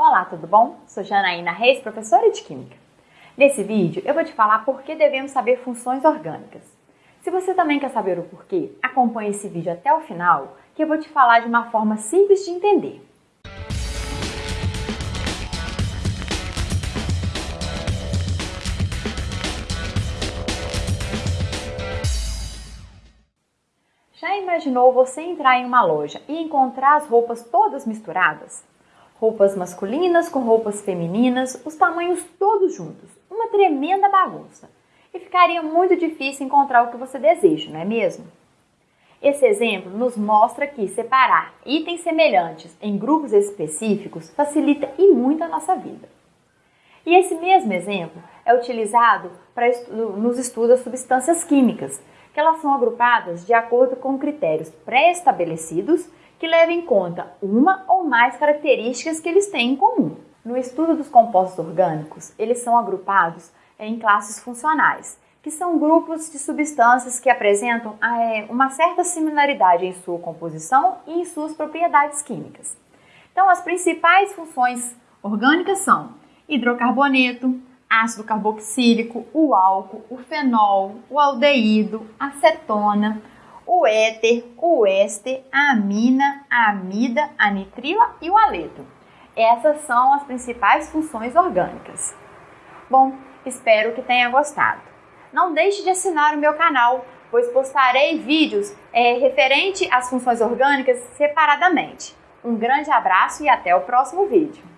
Olá, tudo bom? Sou Janaína Reis, professora de Química. Nesse vídeo eu vou te falar por que devemos saber funções orgânicas. Se você também quer saber o porquê, acompanhe esse vídeo até o final, que eu vou te falar de uma forma simples de entender. Já imaginou você entrar em uma loja e encontrar as roupas todas misturadas? Roupas masculinas com roupas femininas, os tamanhos todos juntos, uma tremenda bagunça. E ficaria muito difícil encontrar o que você deseja, não é mesmo? Esse exemplo nos mostra que separar itens semelhantes em grupos específicos facilita e muito a nossa vida. E esse mesmo exemplo é utilizado para estudo, nos estudos das substâncias químicas, que elas são agrupadas de acordo com critérios pré-estabelecidos que levam em conta uma ou mais características que eles têm em comum. No estudo dos compostos orgânicos, eles são agrupados em classes funcionais, que são grupos de substâncias que apresentam é, uma certa similaridade em sua composição e em suas propriedades químicas. Então, as principais funções orgânicas são hidrocarboneto, ácido carboxílico, o álcool, o fenol, o aldeído, acetona, o éter, o éster, a amina, a amida, a nitrila e o aleto. Essas são as principais funções orgânicas. Bom, espero que tenha gostado. Não deixe de assinar o meu canal, pois postarei vídeos é, referente às funções orgânicas separadamente. Um grande abraço e até o próximo vídeo.